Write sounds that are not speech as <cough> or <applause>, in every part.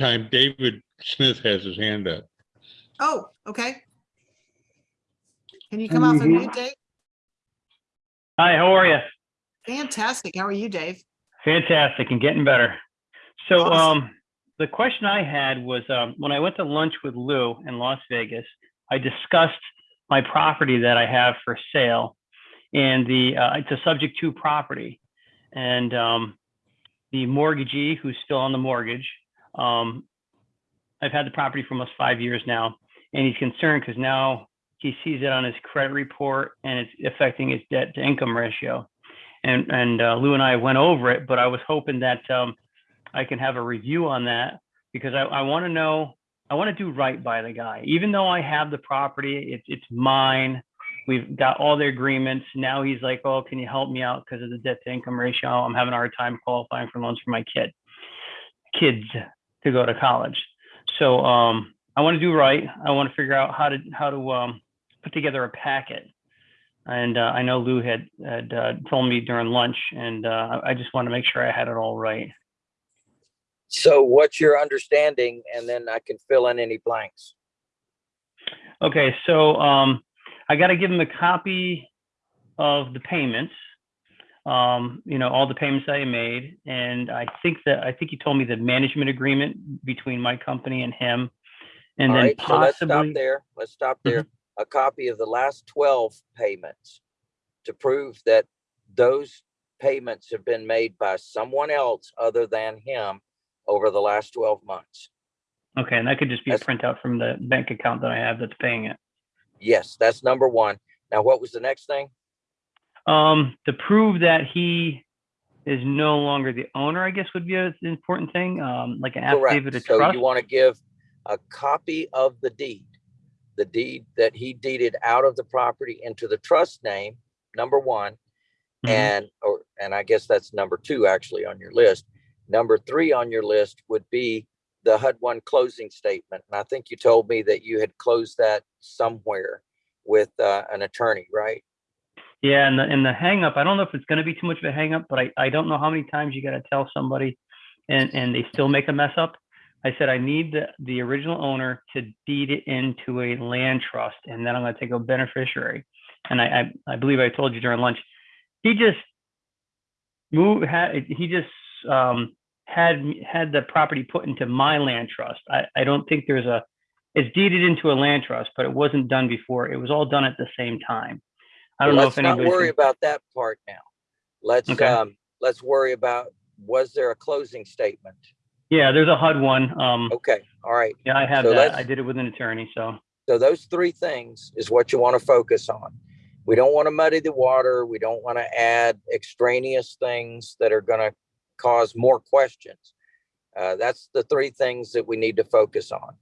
meantime, David Smith has his hand up. Oh, okay. Can you come off of mute, Dave? Hi, how are you? Fantastic. How are you, Dave? Fantastic and getting better. So, Awesome. um, the question I had was, um, when I went to lunch with Lou in Las Vegas, I discussed my property that I have for sale and the, uh, it's a subject to property. And, um, the mortgagee who's still on the mortgage, um, I've had the property for almost five years now, and he's concerned because now he sees it on his credit report and it's affecting his debt to income ratio. And, and uh, Lou and I went over it, but I was hoping that um, I can have a review on that because I, I want to know, I want to do right by the guy. Even though I have the property, it's it's mine. We've got all the agreements. Now he's like, oh, can you help me out because of the debt to income ratio? I'm having a hard time qualifying for loans for my kid, kids to go to college. So um, I want to do right. I want to figure out how to how to um, put together a packet. And uh, I know Lou had had uh, told me during lunch, and uh, I just want to make sure I had it all right. So what's your understanding? And then I can fill in any blanks. Okay, so um, I got to give him a copy of the payments. Um, you know, all the payments I made, and I think that I think he told me the management agreement between my company and him, and All then right, so let's stop there. Let's stop there. A copy of the last twelve payments to prove that those payments have been made by someone else other than him over the last twelve months. Okay, and that could just be a printout from the bank account that I have that's paying it. Yes, that's number one. Now, what was the next thing? Um, to prove that he is no longer the owner, I guess would be an important thing, um, like an affidavit Correct. of So trust. you want to give a copy of the deed, the deed that he deeded out of the property into the trust name, number one. Mhm. And, or, and I guess that's number two actually on your list. Number three on your list would be the HUD one closing statement. And I think you told me that you had closed that somewhere with uh, an attorney, right? Yeah, and the and the hang up, I don't know if it's gonna be too much of a hang up, but I, I don't know how many times you gotta tell somebody and, and they still make a mess up. I said, I need the, the original owner to deed it into a land trust and then I'm gonna take a beneficiary. And I, I, I believe I told you during lunch, he just moved, had, he just, um, had, had the property put into my land trust. I, I don't think there's a, it's deeded into a land trust, but it wasn't done before. It was all done at the same time. I don't know Let's if not anybody. worry about that part now. Let's, Okay. um, let's worry about, was there a closing statement? Yeah, there's a HUD one. Um, Okay, all right. yeah, I have so that. I did it with an attorney, so. So those three things is what you want to focus on. We don't want to muddy the water. We don't want to add extraneous things that are going to cause more questions. Uh, that's the three things that we need to focus on.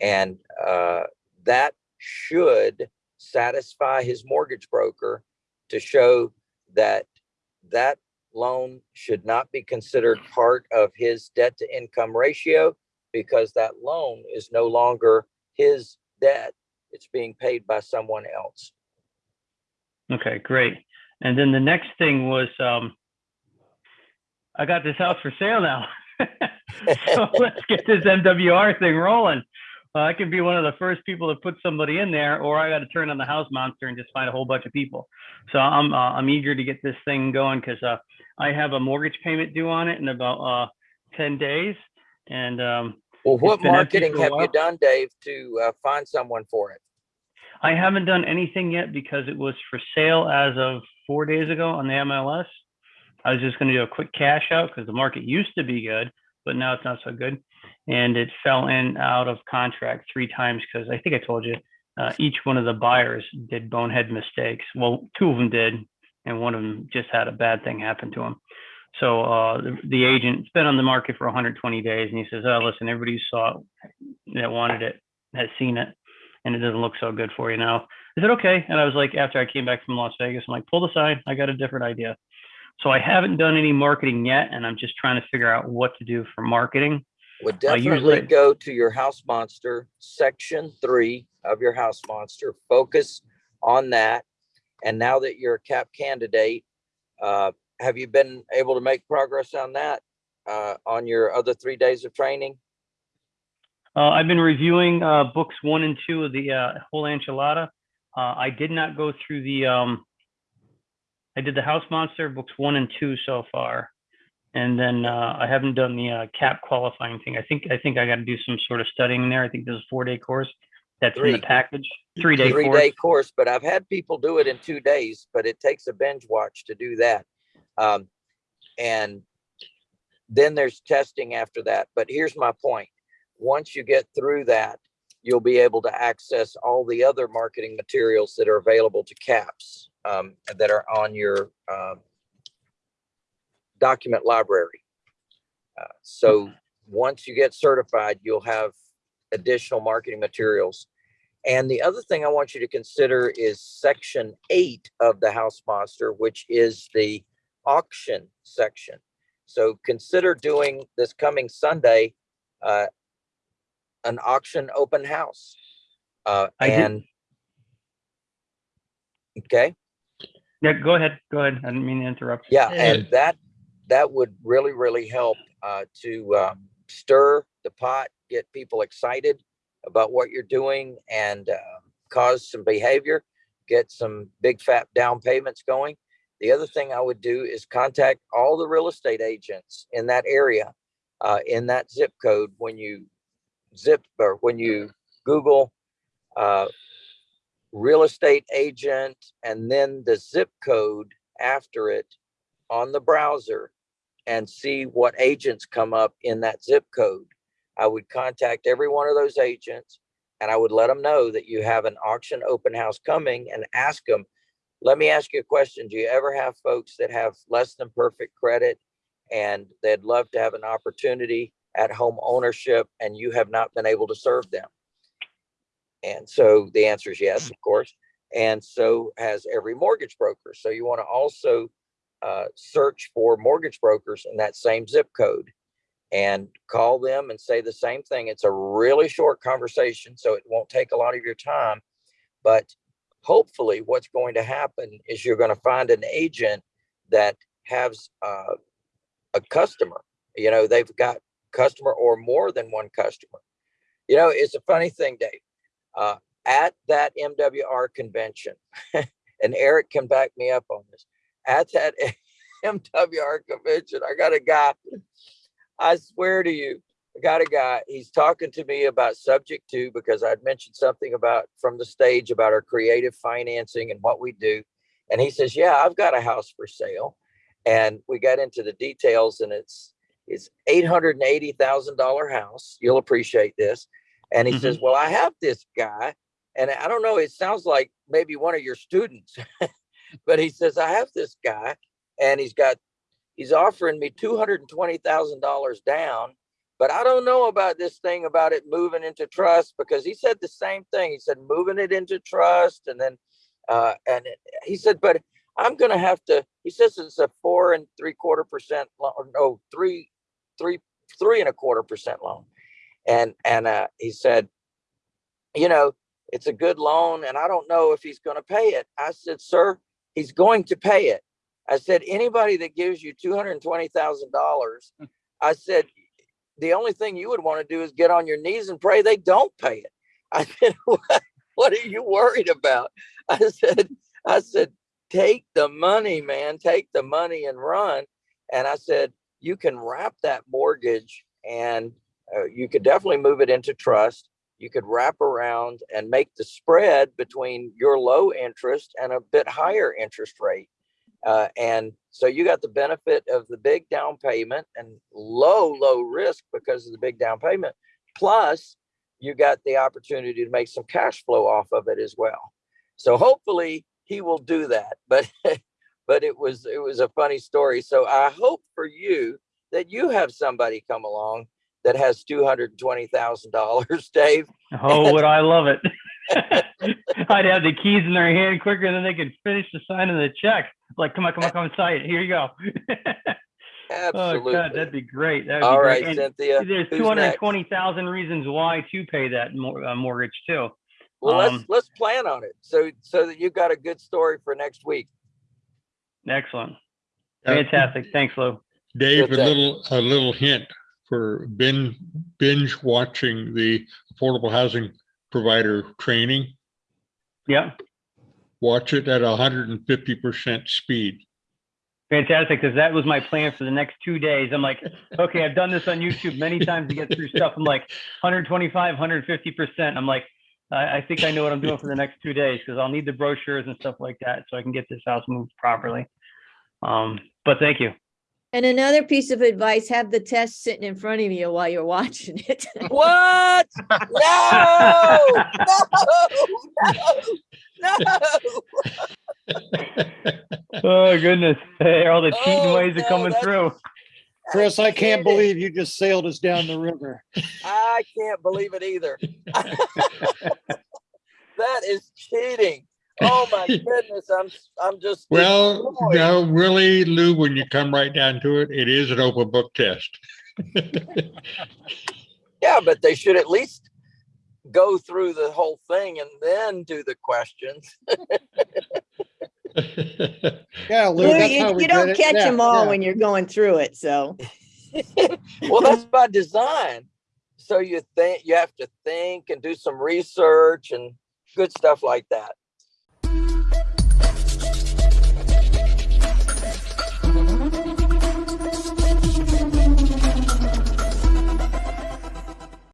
And uh, that should satisfy his mortgage broker to show that that loan should not be considered part of his debt to income ratio because that loan is no longer his debt. It's being paid by someone else. Okay, great. And then the next thing was, um, I got this house for sale now. <laughs> so <laughs> let's get this MWR thing rolling. Uh, I can be one of the first people to put somebody in there, or I got to turn on the house monster and just find a whole bunch of people. So I'm uh, I'm eager to get this thing going because uh, I have a mortgage payment due on it in about uh, ten days, and um, Well, what marketing have you done, Dave, to uh, find someone for it? I haven't done anything yet because it was for sale as of four days ago on the MLS. I was just going to do a quick cash out because the market used to be good, but now it's not so good. And it fell in out of contract three times because I think I told you uh, each one of the buyers did bonehead mistakes. Well, two of them did, and one of them just had a bad thing happen to him. So uh, the, the agent's been on the market for 120 days, and he says, "Oh, listen, everybody who saw it that wanted it has seen it, and it doesn't look so good for you now." I said, "Okay," and I was like, after I came back from Las Vegas, I'm like, "Pull the sign. I got a different idea." So I haven't done any marketing yet, and I'm just trying to figure out what to do for marketing. Would Uh, definitely usually- go to your house monster, section three of your house monster, focus on that. And now that you're a cap candidate, uh, have you been able to make progress on that? Uh, on your other three days of training? Uh, I've been reviewing, uh, books one and two of the, uh, whole enchilada. Uh, I did not go through the, um, I did the House Monster books one and two so far. And then, uh, I haven't done the, uh, cap qualifying thing. I think, I think I gotta do some sort of studying there. I think there's a four-day course. That's in the package, three-day Three course. day course, but I've had people do it in two days, but it takes a binge watch to do that. Um, and then there's testing after that. But here's my point. Once you get through that, you'll be able to access all the other marketing materials that are available to CAPS um, that are on your um, document library. Uh, so once you get certified, you'll have additional marketing materials. And the other thing I want you to consider is section eight of the House Monster, which is the auction section. So consider doing this coming Sunday, uh, an auction open house. Uh, and okay, Yeah, go ahead, go ahead. I didn't mean to interrupt. yeah, Yeah. and that, that would really, really help, uh, to, um, stir the pot, get people excited about what you're doing and, uh, cause some behavior, get some big fat down payments going. The other thing I would do is contact all the real estate agents in that area, uh, in that zip code when you zip or when you Google, uh, real estate agent and then the zip code after it on the browser and see what agents come up in that zip code. I would contact every one of those agents and I would let them know that you have an auction open house coming and ask them, let me ask you a question. Do you ever have folks that have less than perfect credit and they'd love to have an opportunity at home ownership and you have not been able to serve them? And so the answer is yes, of course. And so has every mortgage broker. So you want to also uh, search for mortgage brokers in that same zip code and call them and say the same thing. It's a really short conversation, so it won't take a lot of your time. But hopefully, what's going to happen is you're going to find an agent that has uh, a customer. You know, they've got customer or more than one customer. You know, it's a funny thing, Dave. Uh, at that MWR convention, <laughs> and Eric can back me up on this. At that <laughs> MWR convention, I got a guy. I swear to you, I got a guy. He's talking to me about subject to because I'd mentioned something about from the stage about our creative financing and what we do. And he says, "Yeah, I've got a house for sale." And we got into the details, and it's it's eight hundred and eighty thousand dollar house. You'll appreciate this. And he Mhm. says, "Well, I have this guy, and I don't know. It sounds like maybe one of your students, <laughs> but he says I have this guy, and he's got he's offering me two hundred and twenty thousand dollars down, but I don't know about this thing about it moving into trust because he said the same thing. He said moving it into trust, and then uh, and it- he said, but I'm gonna have to. He says it's a four and three quarter percent loan, no three, three, three and a quarter percent loan, and and uh, he said, you know, it's a good loan, and I don't know if he's gonna pay it. I said, sir, he's going to pay it. I said, anybody that gives you two hundred twenty thousand dollars, I said, the only thing you would want to do is get on your knees and pray they don't pay it. <laughs> I said, what, what are you worried about? <laughs> I said, I said, take the money, man, take the money and run. And I said, you can wrap that mortgage and uh, you could definitely move it into trust. You could wrap around and make the spread between your low interest and a bit higher interest rate. Uh, and so you got the benefit of the big down payment and low, low risk because of the big down payment. Plus, you got the opportunity to make some cash flow off of it as well. So hopefully he will do that. <laughs> But but it was it was a funny story. So I hope for you that you have somebody come along that has two hundred and twenty thousand dollars, <laughs> Dave. Oh, would I love it. <laughs> <laughs> I'd have the keys in their hand quicker than they could finish the signing the check. Like, come on, come on, come and sign it. Here you go. oh Absolutely. God, that'd be great. That'd All be right, great. And Cynthia. there's who's two hundred next? twenty thousand reasons why to pay that mor- uh, mortgage too. Well, let's um, let's plan on it so so that you've got a good story for next week. Excellent. Uh, Fantastic. Thanks, Lou. Dave, a day. little, a little hint. For binge, binge watching the affordable housing provider training. Yeah, Watch it at hundred and fifty percent speed. fantastic, because that was my plan for the next two days. I'm like, okay, I've done this on YouTube many times to get through stuff. I'm like 125, 150%. I'm like, I, I think I know what I'm doing for the next two days because I'll need the brochures and stuff like that so I can get this house moved properly. Um, but thank you. And another piece of advice, have the test sitting in front of you while you're watching it. <laughs> What? No, no, no, no. Oh, goodness. Hey, all the cheating Oh, ways no, are coming through. Chris, I can't believe you just sailed us down the river. I can't believe it either. <laughs> That is cheating. Oh my <laughs> goodness, I'm, I'm just. Well, destroyed. no, really, Lou, when you come right down to it, it is an open book test. <laughs> Yeah, but they should at least go through the whole thing and then do the questions. <laughs> Yeah, Lou, Lou, You you don't catch Yeah, them all yeah. when you're going through it, so. Well, that's by design. So you think, you have to think and do some research and good stuff like that.